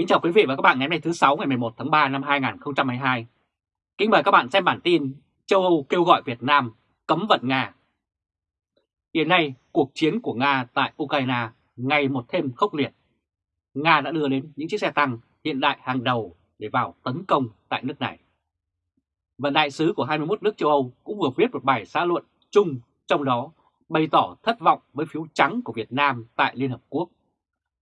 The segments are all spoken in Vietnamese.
Kính chào quý vị và các bạn ngày hôm nay thứ 6 ngày 11 tháng 3 năm 2022. Kính mời các bạn xem bản tin châu Âu kêu gọi Việt Nam cấm vận Nga. Hiện nay, cuộc chiến của Nga tại Ukraine ngày một thêm khốc liệt. Nga đã đưa đến những chiếc xe tăng hiện đại hàng đầu để vào tấn công tại nước này. Và đại sứ của 21 nước châu Âu cũng vừa viết một bài xã luận chung trong đó bày tỏ thất vọng với phiếu trắng của Việt Nam tại Liên Hợp Quốc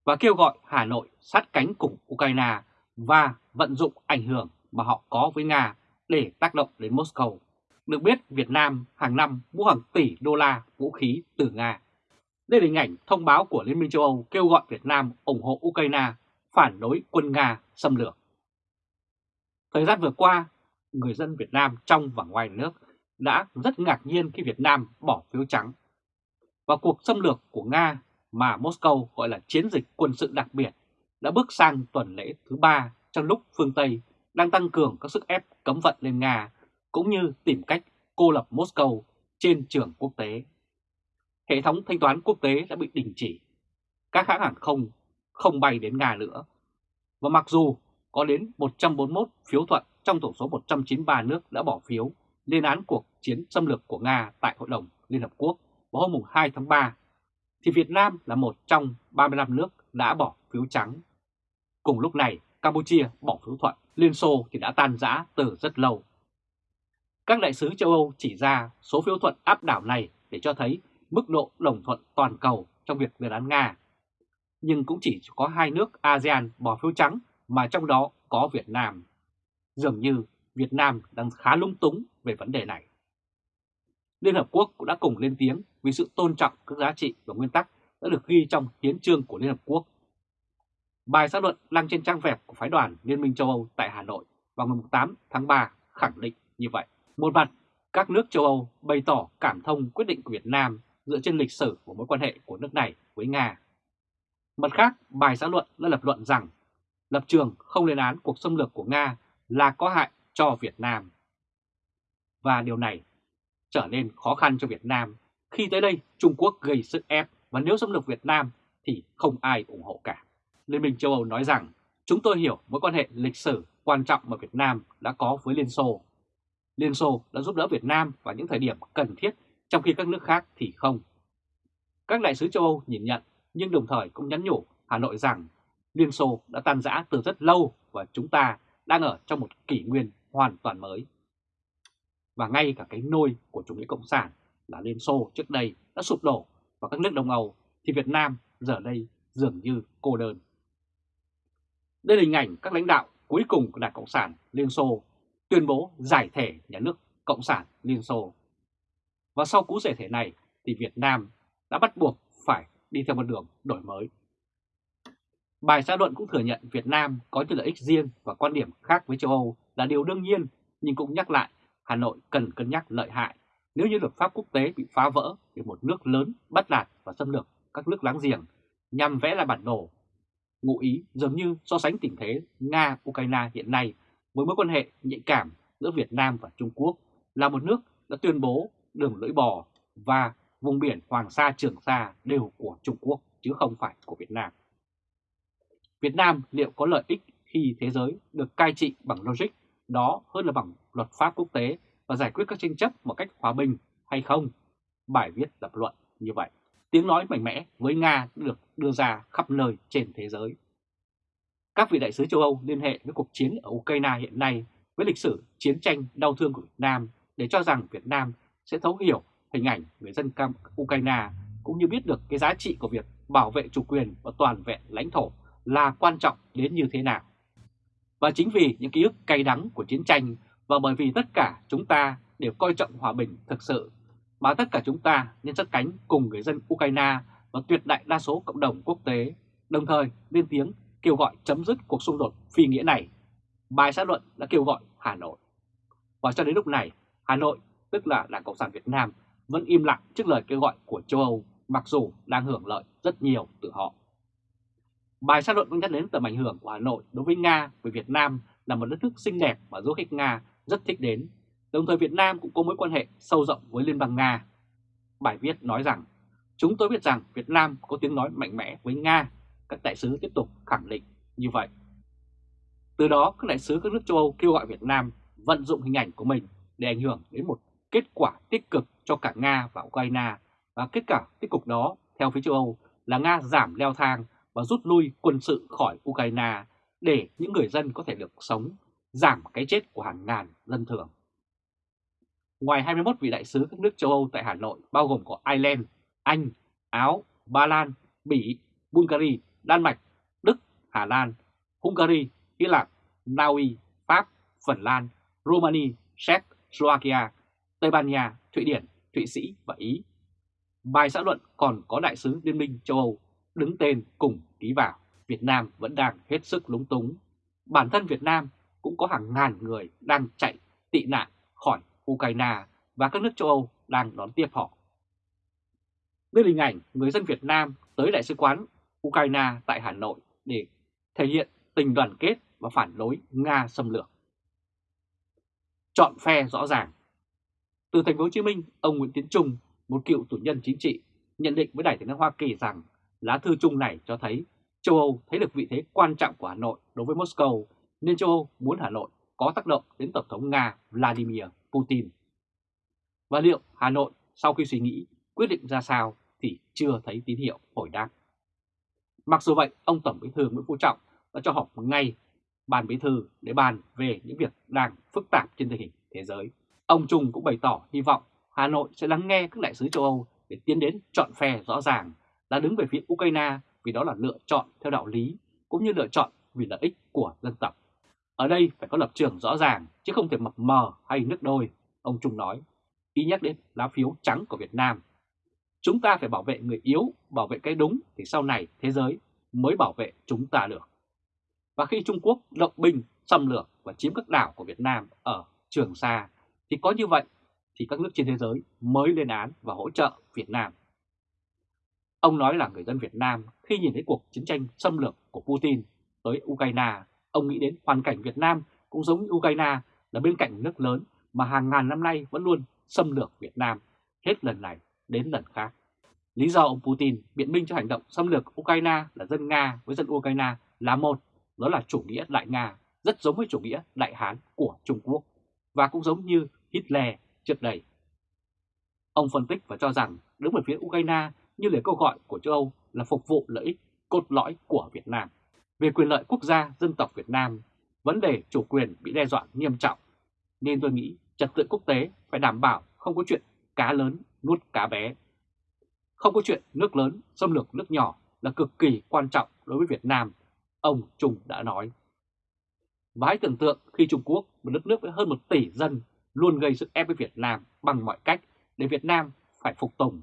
và kêu gọi Hà Nội sát cánh cùng Ukraine và vận dụng ảnh hưởng mà họ có với Nga để tác động đến Moscow. Được biết Việt Nam hàng năm mua hàng tỷ đô la vũ khí từ Nga. Đây là hình ảnh thông báo của Liên minh châu Âu kêu gọi Việt Nam ủng hộ Ukraine phản đối quân Nga xâm lược. Thời gian vừa qua, người dân Việt Nam trong và ngoài nước đã rất ngạc nhiên khi Việt Nam bỏ phiếu trắng. Và cuộc xâm lược của Nga mà Moscow gọi là chiến dịch quân sự đặc biệt, đã bước sang tuần lễ thứ ba trong lúc phương Tây đang tăng cường các sức ép cấm vận lên Nga, cũng như tìm cách cô lập Moscow trên trường quốc tế. Hệ thống thanh toán quốc tế đã bị đình chỉ. Các hãng hàng không không bay đến Nga nữa. Và mặc dù có đến 141 phiếu thuận trong tổng số 193 nước đã bỏ phiếu, lên án cuộc chiến xâm lược của Nga tại Hội đồng Liên Hợp Quốc vào hôm 2 tháng 3 thì Việt Nam là một trong 35 nước đã bỏ phiếu trắng. Cùng lúc này, Campuchia bỏ phiếu thuận, Liên Xô thì đã tan rã từ rất lâu. Các đại sứ châu Âu chỉ ra số phiếu thuận áp đảo này để cho thấy mức độ đồng thuận toàn cầu trong việc lên án Nga. Nhưng cũng chỉ có hai nước ASEAN bỏ phiếu trắng mà trong đó có Việt Nam. Dường như Việt Nam đang khá lung túng về vấn đề này. Liên Hợp Quốc cũng đã cùng lên tiếng vì sự tôn trọng các giá trị và nguyên tắc đã được ghi trong hiến trương của Liên Hợp Quốc. Bài xã luận đăng trên trang web của phái đoàn Liên minh châu Âu tại Hà Nội vào ngày 8 tháng 3 khẳng định như vậy. Một mặt, các nước châu Âu bày tỏ cảm thông quyết định của Việt Nam dựa trên lịch sử của mối quan hệ của nước này với Nga. Mặt khác, bài xã luận đã lập luận rằng lập trường không lên án cuộc xâm lược của Nga là có hại cho Việt Nam. Và điều này trở nên khó khăn cho Việt Nam khi tới đây, Trung Quốc gây sức ép và nếu xâm lược Việt Nam thì không ai ủng hộ cả. Liên minh châu Âu nói rằng, chúng tôi hiểu mối quan hệ lịch sử quan trọng mà Việt Nam đã có với Liên Xô. Liên Xô đã giúp đỡ Việt Nam vào những thời điểm cần thiết, trong khi các nước khác thì không. Các đại sứ châu Âu nhìn nhận, nhưng đồng thời cũng nhắn nhủ Hà Nội rằng, Liên Xô đã tan rã từ rất lâu và chúng ta đang ở trong một kỷ nguyên hoàn toàn mới. Và ngay cả cái nôi của chủ nghĩa cộng sản là Liên Xô trước đây đã sụp đổ và các nước Đông Âu thì Việt Nam giờ đây dường như cô đơn. Đây là hình ảnh các lãnh đạo cuối cùng của Đảng Cộng sản Liên Xô tuyên bố giải thể nhà nước Cộng sản Liên Xô. Và sau cú giải thể này thì Việt Nam đã bắt buộc phải đi theo một đường đổi mới. Bài xã luận cũng thừa nhận Việt Nam có những lợi ích riêng và quan điểm khác với châu Âu là điều đương nhiên, nhưng cũng nhắc lại Hà Nội cần cân nhắc lợi hại nếu như luật pháp quốc tế bị phá vỡ vì một nước lớn bắt nạt và xâm lược các nước láng giềng nhằm vẽ lại bản đồ. Ngụ ý dường như so sánh tình thế Nga-Ukraine hiện nay với mối quan hệ nhạy cảm giữa Việt Nam và Trung Quốc là một nước đã tuyên bố đường lưỡi bò và vùng biển Hoàng Sa, Trường Sa đều của Trung Quốc, chứ không phải của Việt Nam. Việt Nam liệu có lợi ích khi thế giới được cai trị bằng logic đó hơn là bằng luật pháp quốc tế và giải quyết các tranh chấp một cách hòa bình hay không? Bài viết lập luận như vậy. Tiếng nói mạnh mẽ với Nga được đưa ra khắp nơi trên thế giới. Các vị đại sứ châu Âu liên hệ với cuộc chiến ở Ukraine hiện nay với lịch sử chiến tranh đau thương của Việt Nam để cho rằng Việt Nam sẽ thấu hiểu hình ảnh người dân Ukraine cũng như biết được cái giá trị của việc bảo vệ chủ quyền và toàn vẹn lãnh thổ là quan trọng đến như thế nào. Và chính vì những ký ức cay đắng của chiến tranh và bởi vì tất cả chúng ta đều coi trọng hòa bình thực sự mà tất cả chúng ta nên sát cánh cùng người dân Ukraine và tuyệt đại đa số cộng đồng quốc tế, đồng thời lên tiếng kêu gọi chấm dứt cuộc xung đột phi nghĩa này. Bài xã luận đã kêu gọi Hà Nội. Và cho đến lúc này, Hà Nội, tức là Đảng Cộng sản Việt Nam, vẫn im lặng trước lời kêu gọi của châu Âu, mặc dù đang hưởng lợi rất nhiều từ họ. Bài xã luận cũng nhắc đến tầm ảnh hưởng của Hà Nội đối với Nga với Việt Nam là một đất nước xinh đẹp mà du khách Nga rất thích đến. Đồng thời Việt Nam cũng có mối quan hệ sâu rộng với Liên bang Nga. Bài viết nói rằng, chúng tôi biết rằng Việt Nam có tiếng nói mạnh mẽ với Nga, các đại sứ tiếp tục khẳng định như vậy. Từ đó các đại sứ các nước châu Âu kêu gọi Việt Nam vận dụng hình ảnh của mình để ảnh hưởng đến một kết quả tích cực cho cả Nga và Ukraine và kết quả tích cực đó theo phía châu Âu là Nga giảm leo thang và rút lui quân sự khỏi Ukraine để những người dân có thể được sống, giảm cái chết của hàng ngàn dân thường. Ngoài 21 vị đại sứ các nước châu Âu tại Hà Nội bao gồm có Ireland, Anh, Áo, Ba Lan, Bỉ, Bulgaria, Đan Mạch, Đức, Hà Lan, Hungary, Hy Lạp, Na Uy, Pháp, Phần Lan, Romania, Séc, Slovakia, Tây Ban Nha, Thụy Điển, Thụy Sĩ và Ý. Bài xã luận còn có đại sứ Liên minh châu Âu đứng tên cùng ký vào. Việt Nam vẫn đang hết sức lúng túng. Bản thân Việt Nam cũng có hàng ngàn người đang chạy tị nạn khỏi Ukraine và các nước châu Âu đang đón tiếp họ. Đây là hình ảnh người dân Việt Nam tới Đại sứ quán Ukraine tại Hà Nội để thể hiện tình đoàn kết và phản đối Nga xâm lược. Chọn phe rõ ràng Từ thành phố Hồ Chí Minh, ông Nguyễn Tiến Trung, một cựu tù nhân chính trị, nhận định với Đài tiếng nói Hoa Kỳ rằng lá thư chung này cho thấy châu Âu thấy được vị thế quan trọng của Hà Nội đối với Moscow nên châu Âu muốn Hà Nội có tác động đến Tổng thống Nga Vladimir Putin. Và liệu Hà Nội sau khi suy nghĩ quyết định ra sao thì chưa thấy tín hiệu hồi đáp. Mặc dù vậy, ông Tổng Bí thư Nguyễn Phú Trọng đã cho họp ngay ban bí thư để bàn về những việc đang phức tạp trên tình hình thế giới. Ông Trung cũng bày tỏ hy vọng Hà Nội sẽ lắng nghe các đại sứ châu Âu để tiến đến chọn phe rõ ràng là đứng về phía Ukraine vì đó là lựa chọn theo đạo lý cũng như lựa chọn vì lợi ích của dân tộc. Ở đây phải có lập trường rõ ràng chứ không thể mập mờ hay nước đôi, ông Trung nói, ý nhắc đến lá phiếu trắng của Việt Nam. Chúng ta phải bảo vệ người yếu, bảo vệ cái đúng thì sau này thế giới mới bảo vệ chúng ta được. Và khi Trung Quốc động binh, xâm lược và chiếm các đảo của Việt Nam ở Trường Sa thì có như vậy thì các nước trên thế giới mới lên án và hỗ trợ Việt Nam. Ông nói là người dân Việt Nam khi nhìn thấy cuộc chiến tranh xâm lược của Putin tới Ukraine, ông nghĩ đến hoàn cảnh Việt Nam cũng giống như Ukraine là bên cạnh nước lớn mà hàng ngàn năm nay vẫn luôn xâm lược Việt Nam, hết lần này đến lần khác. Lý do ông Putin biện minh cho hành động xâm lược Ukraine là dân Nga với dân Ukraine là một, đó là chủ nghĩa Đại Nga, rất giống với chủ nghĩa Đại Hán của Trung Quốc và cũng giống như Hitler trước đây. Ông phân tích và cho rằng đứng về phía Ukraine như lời câu gọi của châu Âu là phục vụ lợi ích cốt lõi của Việt Nam. Về quyền lợi quốc gia dân tộc Việt Nam, vấn đề chủ quyền bị đe dọa nghiêm trọng, nên tôi nghĩ trật tự quốc tế phải đảm bảo không có chuyện cá lớn nuốt cá bé. Không có chuyện nước lớn xâm lược nước nhỏ là cực kỳ quan trọng đối với Việt Nam, ông Trung đã nói. Và hãy tưởng tượng khi Trung Quốc, một đất nước với hơn một tỷ dân, luôn gây sức ép với Việt Nam bằng mọi cách để Việt Nam phải phục tùng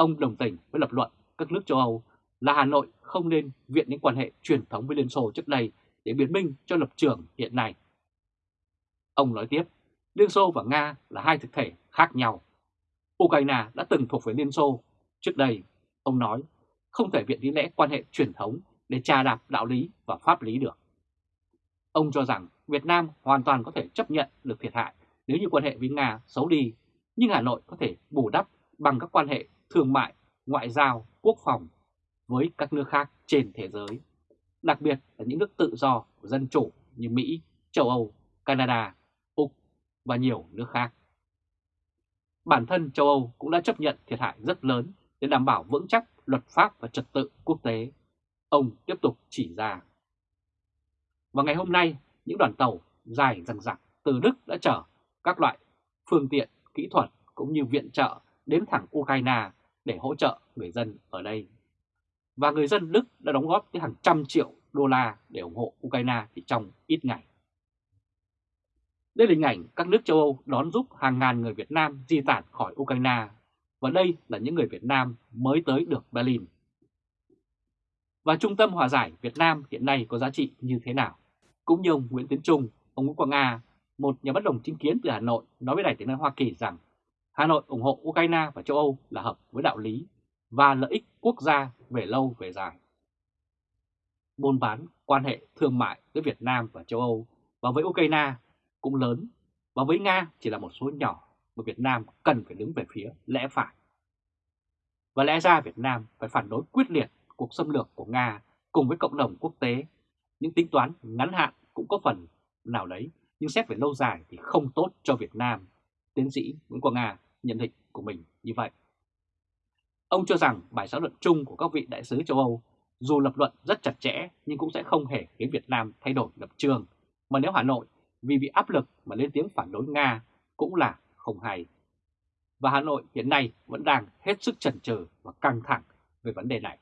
Ông đồng tình với lập luận các nước châu Âu là Hà Nội không nên viện những quan hệ truyền thống với Liên Xô trước đây để biện minh cho lập trường hiện nay. Ông nói tiếp, Liên Xô và Nga là hai thực thể khác nhau. Ukraine đã từng thuộc về Liên Xô. Trước đây, ông nói, không thể viện lý lẽ quan hệ truyền thống để trà đạp đạo lý và pháp lý được. Ông cho rằng Việt Nam hoàn toàn có thể chấp nhận được thiệt hại nếu như quan hệ với Nga xấu đi, nhưng Hà Nội có thể bù đắp bằng các quan hệ thương mại, ngoại giao, quốc phòng với các nước khác trên thế giới, đặc biệt là những nước tự do dân chủ như Mỹ, châu Âu, Canada, Úc và nhiều nước khác. Bản thân châu Âu cũng đã chấp nhận thiệt hại rất lớn để đảm bảo vững chắc luật pháp và trật tự quốc tế. Ông tiếp tục chỉ ra. Và ngày hôm nay, những đoàn tàu dài dằng dặc từ Đức đã chở các loại phương tiện, kỹ thuật cũng như viện trợ đến thẳng Ukraine để hỗ trợ người dân ở đây. Và người dân Đức đã đóng góp tới hàng trăm triệu đô la để ủng hộ Ukraine chỉ trong ít ngày. Đây là hình ảnh các nước châu Âu đón giúp hàng ngàn người Việt Nam di tản khỏi Ukraine và đây là những người Việt Nam mới tới được Berlin. Và Trung tâm Hòa giải Việt Nam hiện nay có giá trị như thế nào? Cũng như ông Nguyễn Tiến Trung, ông Nguyễn Quang A, một nhà bất đồng chính kiến từ Hà Nội nói với Đài tiếng nói Hoa Kỳ rằng Hà Nội ủng hộ Ukraine và châu Âu là hợp với đạo lý và lợi ích quốc gia về lâu về dài. Buôn bán quan hệ thương mại giữa Việt Nam và châu Âu và với Ukraine cũng lớn và với Nga chỉ là một số nhỏ mà Việt Nam cần phải đứng về phía lẽ phải. Và lẽ ra Việt Nam phải phản đối quyết liệt cuộc xâm lược của Nga cùng với cộng đồng quốc tế những tính toán ngắn hạn cũng có phần nào đấy, nhưng xét về lâu dài thì không tốt cho Việt Nam. Tiến sĩ Nguyễn Quang Nga nhận định của mình như vậy. Ông cho rằng bài xã luận chung của các vị đại sứ châu Âu dù lập luận rất chặt chẽ nhưng cũng sẽ không hề khiến Việt Nam thay đổi lập trường, mà nếu Hà Nội vì bị áp lực mà lên tiếng phản đối Nga cũng là không hay. Và Hà Nội hiện nay vẫn đang hết sức chần chừ và căng thẳng về vấn đề này.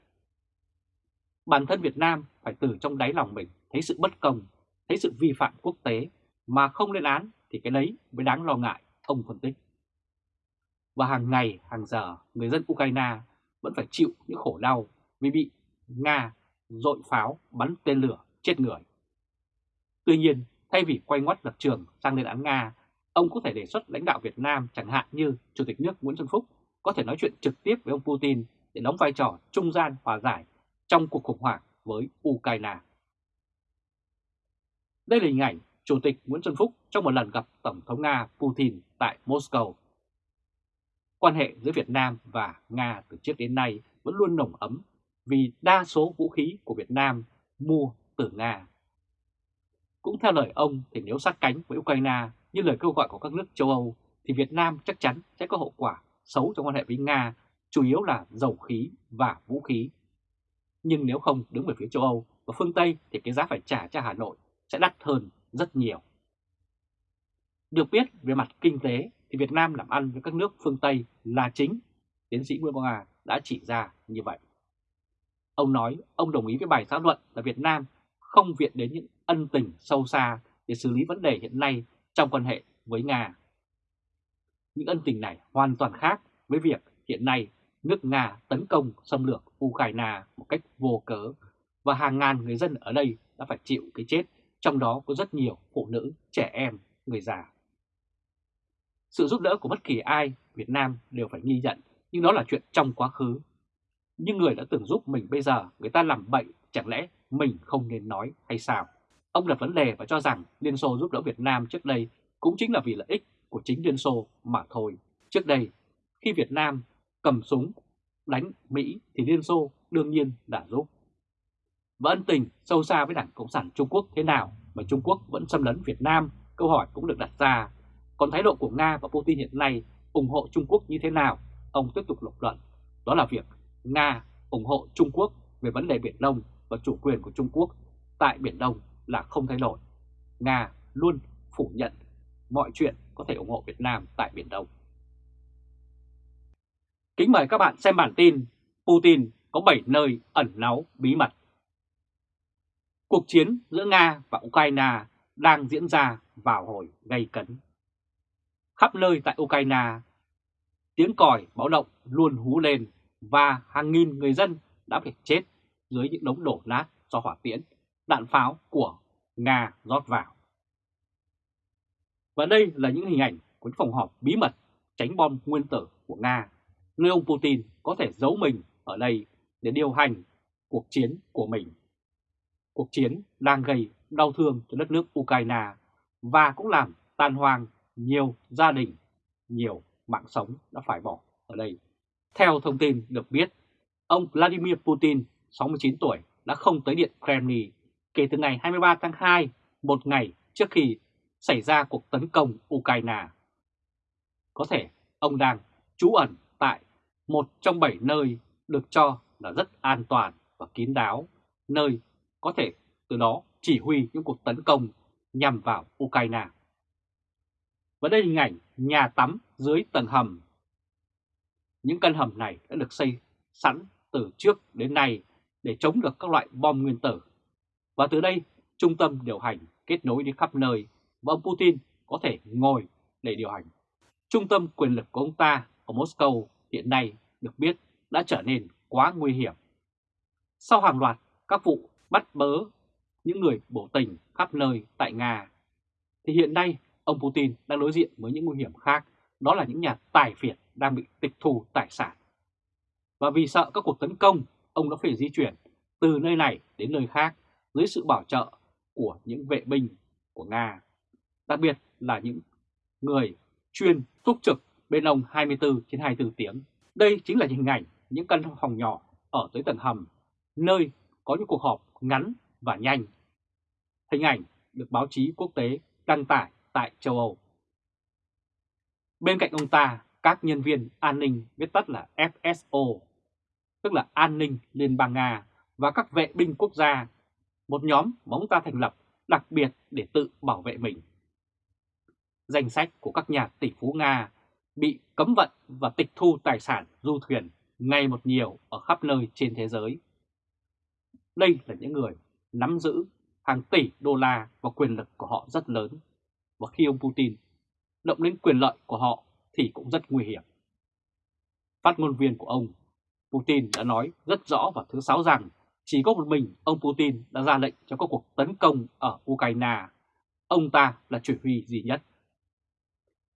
Bản thân Việt Nam phải từ trong đáy lòng mình thấy sự bất công, thấy sự vi phạm quốc tế mà không lên án thì cái đấy mới đáng lo ngại, ông phân tích. Và hàng ngày, hàng giờ, người dân Ukraine vẫn phải chịu những khổ đau vì bị Nga dội pháo bắn tên lửa chết người. Tuy nhiên, thay vì quay ngoắt lập trường sang lên án Nga, ông có thể đề xuất lãnh đạo Việt Nam chẳng hạn như Chủ tịch nước Nguyễn Xuân Phúc có thể nói chuyện trực tiếp với ông Putin để đóng vai trò trung gian hòa giải trong cuộc khủng hoảng với Ukraine. Đây là hình ảnh Chủ tịch Nguyễn Xuân Phúc trong một lần gặp Tổng thống Nga Putin tại Moscow. Quan hệ giữa Việt Nam và Nga từ trước đến nay vẫn luôn nồng ấm vì đa số vũ khí của Việt Nam mua từ Nga. Cũng theo lời ông thì nếu sát cánh với Ukraine như lời kêu gọi của các nước châu Âu thì Việt Nam chắc chắn sẽ có hậu quả xấu trong quan hệ với Nga, chủ yếu là dầu khí và vũ khí. Nhưng nếu không đứng về phía châu Âu và phương Tây thì cái giá phải trả cho Hà Nội sẽ đắt hơn rất nhiều. Được biết về mặt kinh tế thì Việt Nam làm ăn với các nước phương Tây là chính, tiến sĩ Nguyễn Quang Hà đã chỉ ra như vậy. Ông nói ông đồng ý với bài xã luận là Việt Nam không viện đến những ân tình sâu xa để xử lý vấn đề hiện nay trong quan hệ với Nga. Những ân tình này hoàn toàn khác với việc hiện nay nước Nga tấn công xâm lược Ukraine một cách vô cớ và hàng ngàn người dân ở đây đã phải chịu cái chết, trong đó có rất nhiều phụ nữ, trẻ em, người già. Sự giúp đỡ của bất kỳ ai Việt Nam đều phải ghi nhận, nhưng đó là chuyện trong quá khứ. Nhưng người đã từng giúp mình bây giờ người ta làm bệnh chẳng lẽ mình không nên nói hay sao? Ông đặt vấn đề và cho rằng Liên Xô giúp đỡ Việt Nam trước đây cũng chính là vì lợi ích của chính Liên Xô mà thôi. Trước đây, khi Việt Nam cầm súng đánh Mỹ thì Liên Xô đương nhiên đã giúp. Và ân tình sâu xa với Đảng Cộng sản Trung Quốc thế nào mà Trung Quốc vẫn xâm lấn Việt Nam? Câu hỏi cũng được đặt ra. Còn thái độ của Nga và Putin hiện nay ủng hộ Trung Quốc như thế nào? Ông tiếp tục lập luận. Đó là việc Nga ủng hộ Trung Quốc về vấn đề Biển Đông và chủ quyền của Trung Quốc tại Biển Đông là không thay đổi. Nga luôn phủ nhận mọi chuyện có thể ủng hộ Việt Nam tại Biển Đông. Kính mời các bạn xem bản tin Putin có 7 nơi ẩn náu bí mật. Cuộc chiến giữa Nga và Ukraine đang diễn ra vào hồi gây cấn. Khắp nơi tại Ukraine, tiếng còi báo động luôn hú lên và hàng nghìn người dân đã phải chết dưới những đống đổ nát do hỏa tiễn, đạn pháo của Nga rót vào. Và đây là những hình ảnh của phòng họp bí mật tránh bom nguyên tử của Nga, nơi ông Putin có thể giấu mình ở đây để điều hành cuộc chiến của mình. Cuộc chiến đang gây đau thương cho đất nước Ukraine và cũng làm tan hoang nhiều gia đình, nhiều mạng sống đã phải bỏ ở đây. Theo thông tin được biết, ông Vladimir Putin, 69 tuổi, đã không tới Điện Kremlin kể từ ngày 23 tháng 2, một ngày trước khi xảy ra cuộc tấn công Ukraine. Có thể ông đang trú ẩn tại một trong bảy nơi được cho là rất an toàn và kín đáo, nơi có thể từ đó chỉ huy những cuộc tấn công nhằm vào Ukraine. Và đây hình ảnh nhà tắm dưới tầng hầm. Những căn hầm này đã được xây sẵn từ trước đến nay để chống được các loại bom nguyên tử. Và từ đây, trung tâm điều hành kết nối đi khắp nơi và ông Putin có thể ngồi để điều hành. Trung tâm quyền lực của ông ta ở Moscow hiện nay được biết đã trở nên quá nguy hiểm. Sau hàng loạt các vụ bắt bớ những người bổ tình khắp nơi tại Nga, thì hiện nay ông Putin đang đối diện với những nguy hiểm khác, đó là những nhà tài phiệt đang bị tịch thu tài sản. Và vì sợ các cuộc tấn công, ông đã phải di chuyển từ nơi này đến nơi khác dưới sự bảo trợ của những vệ binh của Nga, đặc biệt là những người chuyên túc trực bên ông 24 trên 24 tiếng. Đây chính là hình ảnh những căn phòng nhỏ ở tới tầng hầm, nơi có những cuộc họp ngắn và nhanh. hình ảnh được báo chí quốc tế đăng tải tại châu Âu. Bên cạnh ông ta, các nhân viên an ninh viết tắt là FSO, tức là An ninh Liên bang Nga và các vệ binh quốc gia, một nhóm mà ông ta thành lập đặc biệt để tự bảo vệ mình. Danh sách của các nhà tỷ phú Nga bị cấm vận và tịch thu tài sản du thuyền ngày một nhiều ở khắp nơi trên thế giới. Đây là những người nắm giữ hàng tỷ đô la và quyền lực của họ rất lớn. Và khi ông Putin động đến quyền lợi của họ thì cũng rất nguy hiểm. Phát ngôn viên của ông Putin đã nói rất rõ vào thứ Sáu rằng chỉ có một mình ông Putin đã ra lệnh cho các cuộc tấn công ở Ukraine. Ông ta là chỉ huy duy nhất.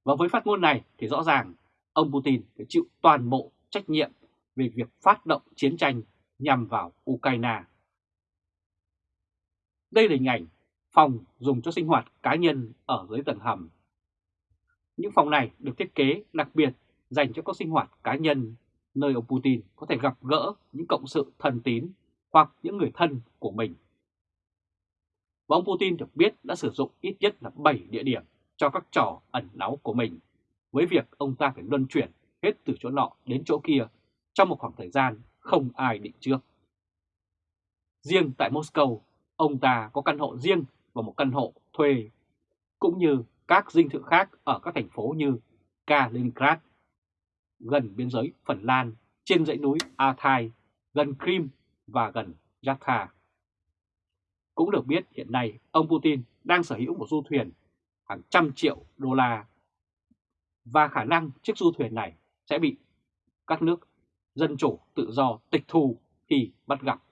Và với phát ngôn này thì rõ ràng ông Putin phải chịu toàn bộ trách nhiệm về việc phát động chiến tranh nhằm vào Ukraine. Đây là hình ảnh phòng dùng cho sinh hoạt cá nhân ở dưới tầng hầm. Những phòng này được thiết kế đặc biệt dành cho các sinh hoạt cá nhân, nơi ông Putin có thể gặp gỡ những cộng sự thân tín hoặc những người thân của mình. Và ông Putin được biết đã sử dụng ít nhất là 7 địa điểm cho các trò ẩn náu của mình, với việc ông ta phải luân chuyển hết từ chỗ nọ đến chỗ kia trong một khoảng thời gian không ai định trước. Riêng tại Moscow, ông ta có căn hộ riêng và một căn hộ thuê, cũng như các dinh thự khác ở các thành phố như Kaliningrad, gần biên giới Phần Lan, trên dãy núi Athai, gần Crimea và gần Yatta. Cũng được biết hiện nay ông Putin đang sở hữu một du thuyền hàng trăm triệu đô la và khả năng chiếc du thuyền này sẽ bị các nước dân chủ tự do tịch thu khi bắt gặp